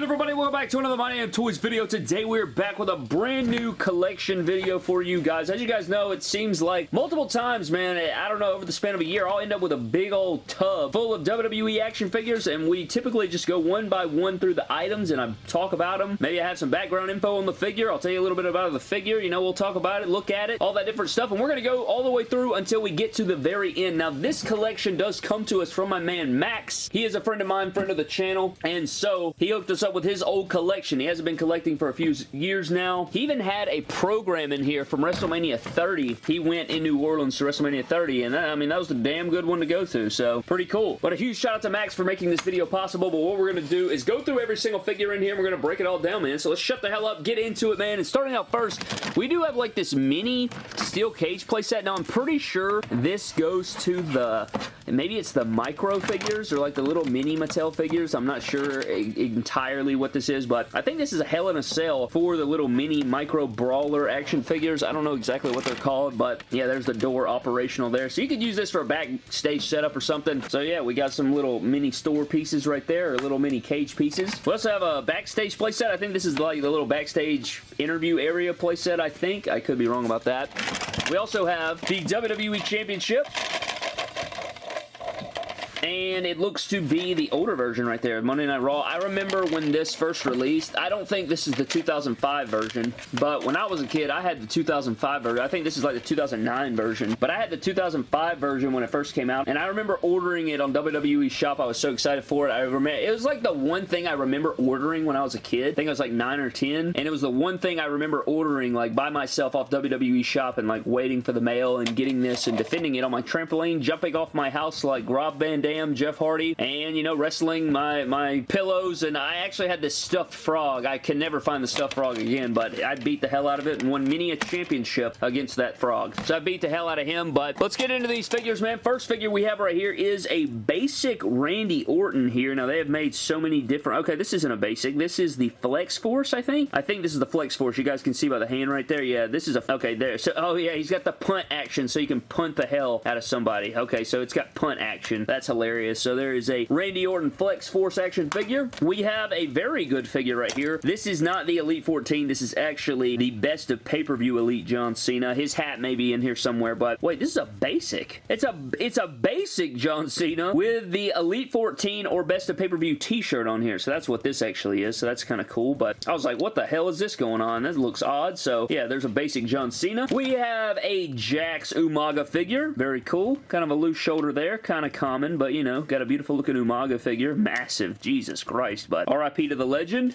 good everybody? Welcome back to another My Damn Toys video. Today we're back with a brand new collection video for you guys. As you guys know, it seems like multiple times, man, I don't know, over the span of a year, I'll end up with a big old tub full of WWE action figures and we typically just go one by one through the items and I talk about them. Maybe I have some background info on the figure. I'll tell you a little bit about the figure. You know, we'll talk about it, look at it, all that different stuff and we're to go all the way through until we get to the very end. Now, this collection does come to us from my man Max. He is a friend of mine, friend of the channel, and so he hooked us up with his old collection. He hasn't been collecting for a few years now. He even had a program in here from WrestleMania 30. He went in New Orleans to WrestleMania 30, and that, I mean, that was a damn good one to go to, so pretty cool. But a huge shout out to Max for making this video possible, but what we're going to do is go through every single figure in here, we're going to break it all down, man. So let's shut the hell up, get into it, man. And starting out first, we do have like this mini steel cage playset. Now, I'm pretty sure this goes to the, maybe it's the micro figures or like the little mini Mattel figures. I'm not sure entirely what this is, but I think this is a Hell in a Cell for the little mini micro brawler action figures. I don't know exactly what they're called, but yeah, there's the door operational there. So you could use this for a backstage setup or something. So yeah, we got some little mini store pieces right there, or little mini cage pieces. We also have a backstage playset. I think this is like the little backstage interview area playset, I think. I could be wrong about that. We also have the WWE Championship and it looks to be the older version right there, Monday Night Raw. I remember when this first released, I don't think this is the 2005 version, but when I was a kid, I had the 2005 version. I think this is like the 2009 version, but I had the 2005 version when it first came out, and I remember ordering it on WWE Shop. I was so excited for it. I remember, it was like the one thing I remember ordering when I was a kid. I think I was like 9 or 10, and it was the one thing I remember ordering like by myself off WWE Shop and like waiting for the mail and getting this and defending it on my trampoline, jumping off my house like Rob Van Dam Dam, Jeff Hardy, and, you know, wrestling my, my pillows, and I actually had this stuffed frog. I can never find the stuffed frog again, but I beat the hell out of it and won many a championship against that frog. So I beat the hell out of him, but let's get into these figures, man. First figure we have right here is a basic Randy Orton here. Now, they have made so many different... Okay, this isn't a basic. This is the Flex Force, I think. I think this is the Flex Force. You guys can see by the hand right there. Yeah, this is a... Okay, there. So, oh, yeah, he's got the punt action, so you can punt the hell out of somebody. Okay, so it's got punt action. That's hilarious So there is a Randy Orton Flex Force action figure. We have a very good figure right here. This is not the Elite 14. This is actually the best of pay-per-view Elite John Cena. His hat may be in here somewhere, but wait, this is a basic. It's a it's a basic John Cena with the Elite 14 or best of pay-per-view t-shirt on here. So that's what this actually is. So that's kind of cool, but I was like, what the hell is this going on? That looks odd. So yeah, there's a basic John Cena. We have a Jakks Umaga figure. Very cool. Kind of a loose shoulder there. Kind of common, but you know, got a beautiful looking Umaga figure. Massive, Jesus Christ, but RIP to the legend.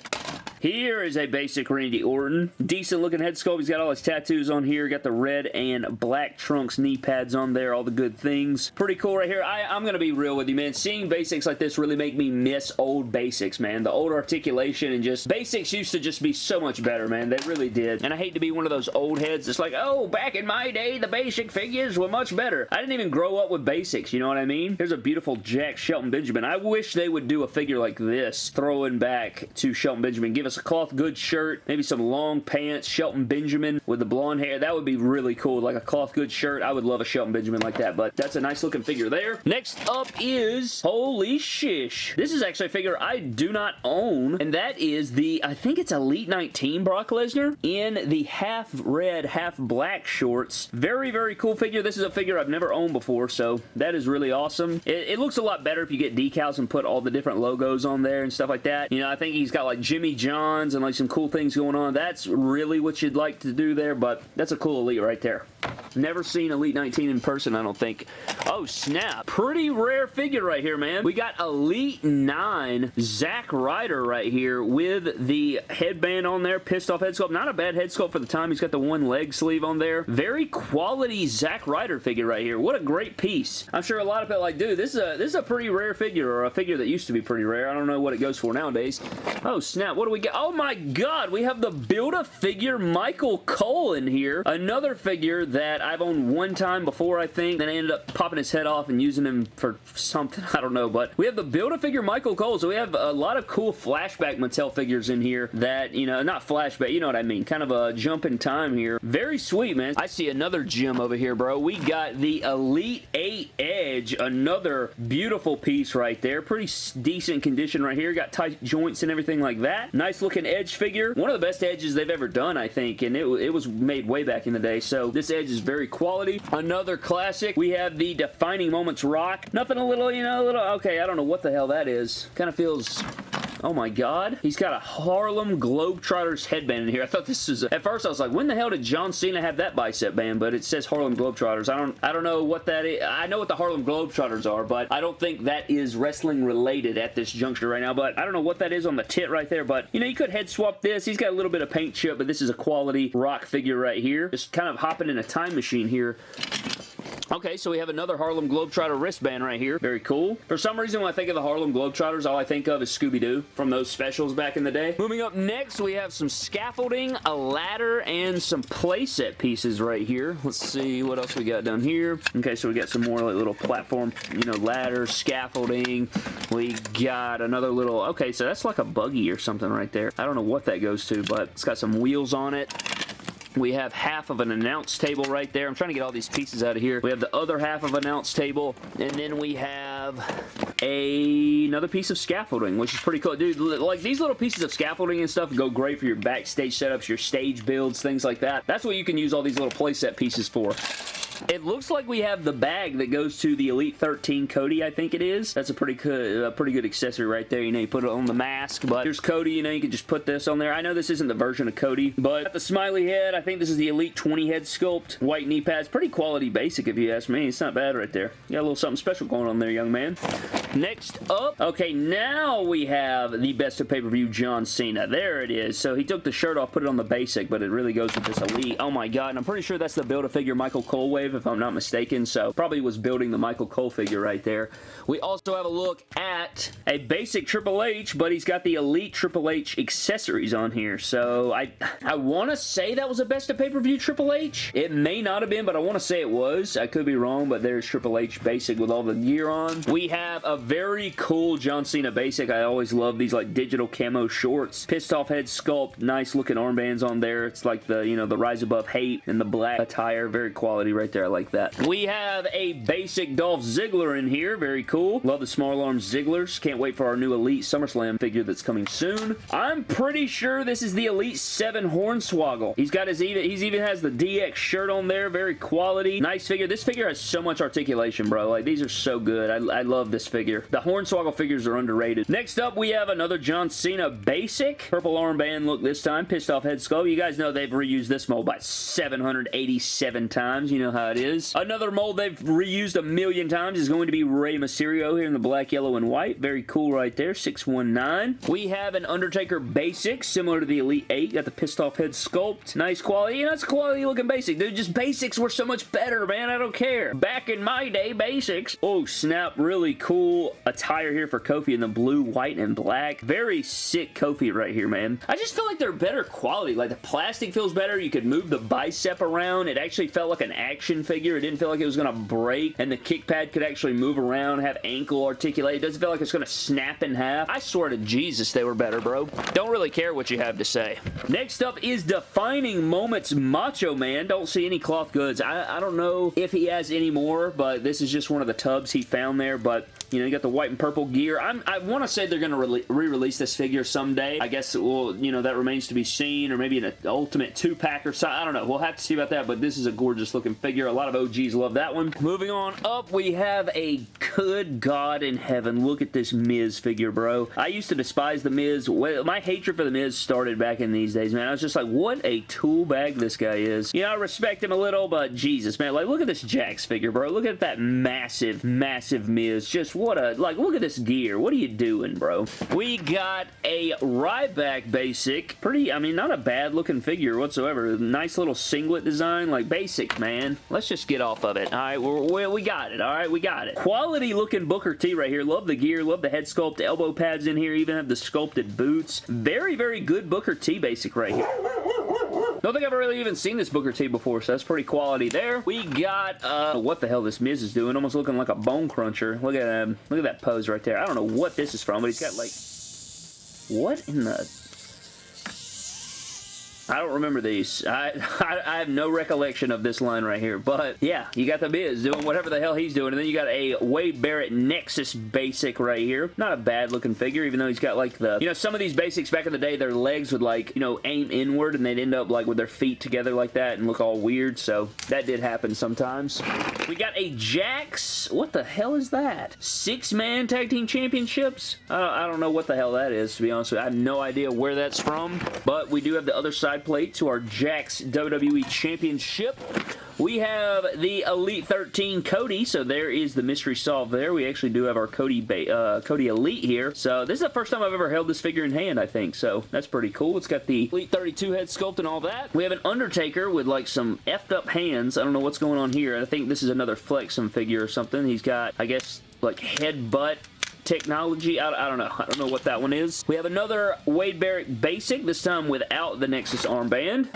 Here is a basic Randy Orton. Decent looking head sculpt. He's got all his tattoos on here. Got the red and black trunks knee pads on there. All the good things. Pretty cool right here. I, I'm going to be real with you, man. Seeing basics like this really make me miss old basics, man. The old articulation and just basics used to just be so much better, man. They really did. And I hate to be one of those old heads that's like, oh, back in my day, the basic figures were much better. I didn't even grow up with basics, you know what I mean? Here's a beautiful Jakks Shelton Benjamin. I wish they would do a figure like this, throwing back to Shelton Benjamin. Give us a cloth good shirt, maybe some long pants, Shelton Benjamin with the blonde hair. That would be really cool, like a cloth good shirt. I would love a Shelton Benjamin like that, but that's a nice looking figure there. Next up is, holy shish. This is actually a figure I do not own, and that is the, I think it's Elite 19 Brock Lesnar in the half red, half black shorts. Very, very cool figure. This is a figure I've never owned before, so that is really awesome. It, it looks a lot better if you get decals and put all the different logos on there and stuff like that. You know, I think he's got like Jimmy And like some cool things going on. That's really what you'd like to do there, but that's a cool Elite right there. Never seen Elite 19 in person, I don't think. Oh, snap. Pretty rare figure right here, man. We got Elite 9 Zack Ryder right here with the headband on there, pissed off head sculpt. Not a bad head sculpt for the time. He's got the one leg sleeve on there. Very quality Zack Ryder figure right here. What a great piece. I'm sure a lot of people like, dude, this is a this is a pretty rare figure, or a figure that used to be pretty rare. I don't know what it goes for nowadays. Oh, snap. What do we get? Oh, my God. We have the Build-A-Figure Michael Cole in here. Another figure that I've owned one time before, I think. Then I ended up popping his head off and using him for something. I don't know. But we have the Build-A-Figure Michael Cole. So we have a lot of cool flashback Mattel figures in here that, you know, not flashback, you know what I mean. Kind of a jump in time here. Very sweet, man. I see another gem over here, bro. We got the Elite 8 Edge. Another beautiful piece right there. Pretty decent condition right here. Got tight joints and everything like that. Nice looking Edge figure. One of the best Edges they've ever done, I think. And it, it was made way back in the day. So this Edge is very quality. Another classic. We have the Defining Moments Rock. Nothing a little, you know, a little, okay, I don't know what the hell that is. Kind of feels Oh my god. He's got a Harlem Globetrotters headband in here. I thought this was... A, at first I was like, when the hell did John Cena have that bicep band? But it says Harlem Globetrotters. I don't I don't know what that is. I know what the Harlem Globetrotters are, but I don't think that is wrestling related at this juncture right now. But I don't know what that is on the tit right there. But, you know, you could head swap this. He's got a little bit of paint chip, but this is a quality rock figure right here. Just kind of hopping in a time machine here Okay, so we have another Harlem Globetrotter wristband right here. Very cool. For some reason, when I think of the Harlem Globetrotters, all I think of is Scooby-Doo from those specials back in the day. Moving up next, we have some scaffolding, a ladder, and some playset pieces right here. Let's see what else we got down here. Okay, so we got some more like little platform, you know, ladder, scaffolding. We got another little, okay, so that's like a buggy or something right there. I don't know what that goes to, but it's got some wheels on it. We have half of an announce table right there. I'm trying to get all these pieces out of here. We have the other half of an announce table, and then we have a, another piece of scaffolding, which is pretty cool. Dude, like these little pieces of scaffolding and stuff go great for your backstage setups, your stage builds, things like that. That's what you can use all these little playset pieces for. It looks like we have the bag that goes to the Elite 13 Cody, I think it is. That's a pretty good, a pretty good accessory right there. You know, you put it on the mask, but here's Cody. You know, you can just put this on there. I know this isn't the version of Cody, but the smiley head, I think this is the Elite 20 head sculpt. White knee pads. Pretty quality basic, if you ask me. It's not bad right there. You got a little something special going on there, young man. Next up, okay, now we have the best of pay-per-view John Cena. There it is. So he took the shirt off, put it on the basic, but it really goes with this Elite. Oh my God, and I'm pretty sure that's the Build-A-Figure Michael Colway if I'm not mistaken, so probably was building the Michael Cole figure right there. We also have a look at a basic Triple H, but he's got the Elite Triple H accessories on here, so I, I want to say that was a best of pay-per-view Triple H. It may not have been, but I want to say it was. I could be wrong, but there's Triple H basic with all the gear on. We have a very cool John Cena basic. I always love these like digital camo shorts. Pissed off head sculpt. Nice looking armbands on there. It's like the, you know, the Rise Above Hate and the black attire. Very quality right there there. I like that. We have a basic Dolph Ziggler in here. Very cool. Love the small arm Zigglers. Can't wait for our new Elite SummerSlam figure that's coming soon. I'm pretty sure this is the Elite 7 Hornswoggle. He's got his even, he's even has the DX shirt on there. Very quality. Nice figure. This figure has so much articulation, bro. Like, these are so good. I, I love this figure. The Hornswoggle figures are underrated. Next up, we have another John Cena basic. Purple armband look this time. Pissed off head sculpt. You guys know they've reused this mold by 787 times. You know how it is. Another mold they've reused a million times is going to be Rey Mysterio here in the black, yellow, and white. Very cool right there. 619. We have an Undertaker basic, similar to the Elite 8. Got the pissed off head sculpt. Nice quality. You know, it's a quality looking basic. Dude, just basics were so much better, man. I don't care. Back in my day, basics. Oh, snap. Really cool attire here for Kofi in the blue, white, and black. Very sick Kofi right here, man. I just feel like they're better quality. Like, the plastic feels better. You could move the bicep around. It actually felt like an action figure. It didn't feel like it was going to break, and the kick pad could actually move around, have ankle articulate. It doesn't feel like it's going to snap in half. I swear to Jesus they were better, bro. Don't really care what you have to say. Next up is Defining Moments Macho Man. Don't see any cloth goods. I, I don't know if he has any more, but this is just one of the tubs he found there, but you know, you got the white and purple gear. I'm, i want to say they're going to re-release this figure someday. I guess, well, you know, that remains to be seen, or maybe an ultimate two-pack or something. I don't know. We'll have to see about that, but this is a gorgeous looking figure. A lot of OGs love that one. Moving on up, we have a good God in heaven. Look at this Miz figure, bro. I used to despise the Miz. My hatred for the Miz started back in these days, man. I was just like, what a tool bag this guy is. You know, I respect him a little, but Jesus, man. Like, look at this Jakks figure, bro. Look at that massive, massive Miz. Just what a, like, look at this gear. What are you doing, bro? We got a Ryback basic. Pretty, I mean, not a bad looking figure whatsoever. Nice little singlet design. Like, basic, man. Let's just get off of it. All right, we're, we got it. All right, we got it. Quality looking Booker T right here. Love the gear. Love the head sculpt. Elbow pads in here. Even have the sculpted boots. Very, very good Booker T basic right here. Don't think I've really even seen this Booker T before, so that's pretty quality there. We got, uh, what the hell this Miz is doing. Almost looking like a bone cruncher. Look at him. Look at that pose right there. I don't know what this is from, but he's got like... What in the... I don't remember these. I, I, I, have no recollection of this line right here. But, yeah, you got the Miz doing whatever the hell he's doing. And then you got a Wade Barrett Nexus basic right here. Not a bad looking figure, even though he's got, like, the... You know, some of these basics back in the day, their legs would, like, you know, aim inward, and they'd end up, like, with their feet together like that and look all weird. So, that did happen sometimes. We got a Jakks... What the hell is that? Six-man tag team championships? I don't, I don't know what the hell that is, to be honest with you. I have no idea where that's from. But we do have the other side side plate to our Jakks WWE Championship. We have the Elite 13 Cody, so there is the mystery solved there. We actually do have our Cody uh, Cody Elite here. So this is the first time I've ever held this figure in hand, I think. So that's pretty cool. It's got the Elite 32 head sculpt and all that. We have an Undertaker with like some effed up hands. I don't know what's going on here. I think this is another Flexum figure or something. He's got, I guess, like headbutt technology. I, I, don't know. I don't know what that one is. We have another Wade Barrett Basic, this time without the Nexus armband.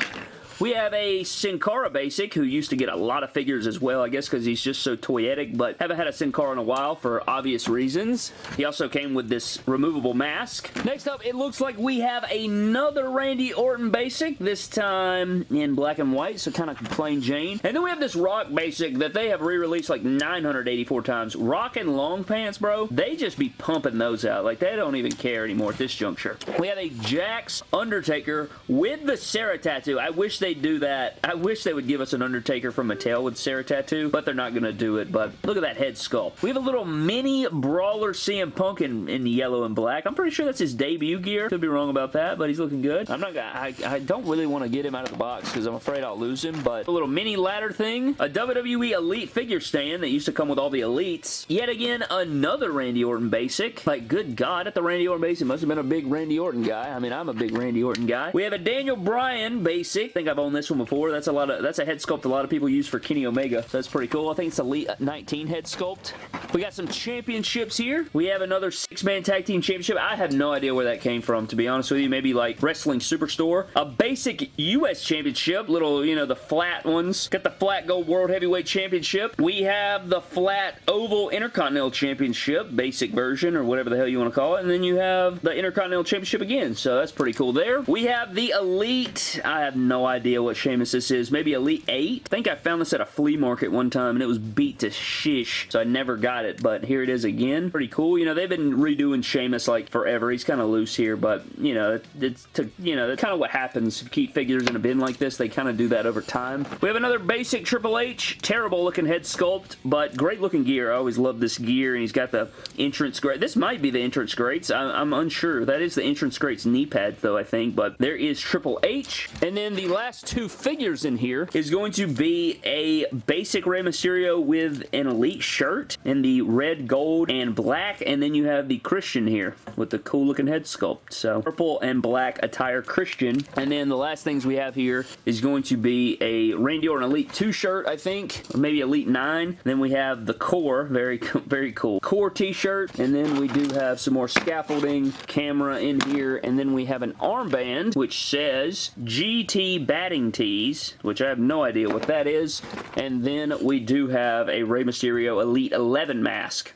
We have a Sin Cara Basic, who used to get a lot of figures as well, I guess because he's just so toyetic, but haven't had a Sin Cara in a while for obvious reasons. He also came with this removable mask. Next up, it looks like we have another Randy Orton Basic, this time in black and white, so kind of plain Jane. And then we have this Rock Basic that they have re-released like 984 times. Rock and long pants, bro, they just be pumping those out. Like, they don't even care anymore at this juncture. We have a Jakks Undertaker with the Sarah tattoo. I wish they they do that. I wish they would give us an Undertaker from Mattel with Sarah tattoo, but they're not going to do it. But look at that head sculpt. We have a little mini Brawler CM Punk in, in yellow and black. I'm pretty sure that's his debut gear. Could be wrong about that, but he's looking good. I'm not gonna, I, I don't really want to get him out of the box because I'm afraid I'll lose him, but a little mini ladder thing. A WWE Elite figure stand that used to come with all the Elites. Yet again, another Randy Orton basic. Like, good God, at the Randy Orton basic must have been a big Randy Orton guy. I mean, I'm a big Randy Orton guy. We have a Daniel Bryan basic. I think I've Owned this one before. That's a lot of that's a head sculpt a lot of people use for Kenny Omega. So that's pretty cool. I think it's Elite 19 head sculpt. We got some championships here. We have another six-man tag team championship. I have no idea where that came from, to be honest with you. Maybe like Wrestling Superstore. A basic U.S. championship. Little, you know, the flat ones. Got the flat gold world heavyweight championship. We have the flat oval intercontinental championship. Basic version or whatever the hell you want to call it. And then you have the intercontinental championship again. So that's pretty cool there. We have the elite. I have no idea idea what Sheamus this is. Maybe Elite 8? I think I found this at a flea market one time and it was beat to shish, so I never got it, but here it is again. Pretty cool. You know, they've been redoing Sheamus like forever. He's kind of loose here, but, you know, it's to, you know, that's kind of what happens. If keep figures in a bin like this, they kind of do that over time. We have another basic Triple H. Terrible looking head sculpt, but great looking gear. I always love this gear, and he's got the entrance grate. This might be the entrance grates. I I'm unsure. That is the entrance grates knee pads, though, I think, but there is Triple H. And then the last last two figures in here is going to be a basic Rey Mysterio with an Elite shirt in the red, gold, and black, and then you have the Christian here with the cool looking head sculpt. So purple and black attire Christian. And then the last things we have here is going to be a Randy Orton Elite 2 shirt, I think, or maybe Elite 9. Then we have the core, very, very cool. Core t-shirt, and then we do have some more scaffolding, camera in here, and then we have an armband, which says GT Bad batting tees, which I have no idea what that is. And then we do have a Rey Mysterio Elite 11 mask.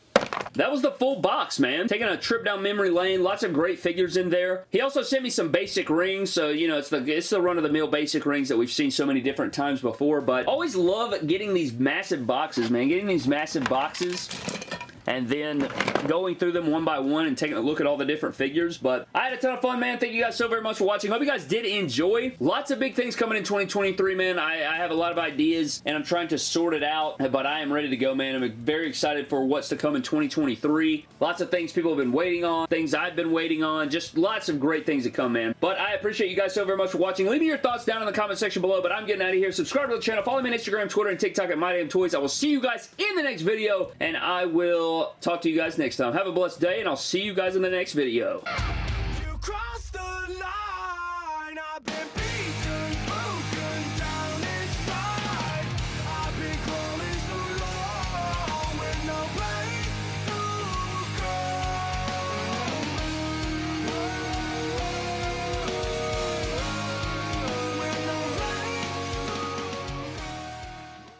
That was the full box, man. Taking a trip down memory lane. Lots of great figures in there. He also sent me some basic rings, so, you know, it's the, it's the run-of-the-mill basic rings that we've seen so many different times before, but always love getting these massive boxes, man. Getting these massive boxes and then going through them one by one and taking a look at all the different figures. But I had a ton of fun, man. Thank you guys so very much for watching. Hope you guys did enjoy. Lots of big things coming in 2023, man. I, I have a lot of ideas, and I'm trying to sort it out, but I am ready to go, man. I'm very excited for what's to come in 2023. Lots of things people have been waiting on, things I've been waiting on, just lots of great things to come, man. But I appreciate you guys so very much for watching. Leave me your thoughts down in the comment section below, but I'm getting out of here. Subscribe to the channel. Follow me on Instagram, Twitter, and TikTok at MyDamnToys. I will see you guys in the next video, and I will talk to you guys next time. Have a blessed day, and I'll see you guys in the next video.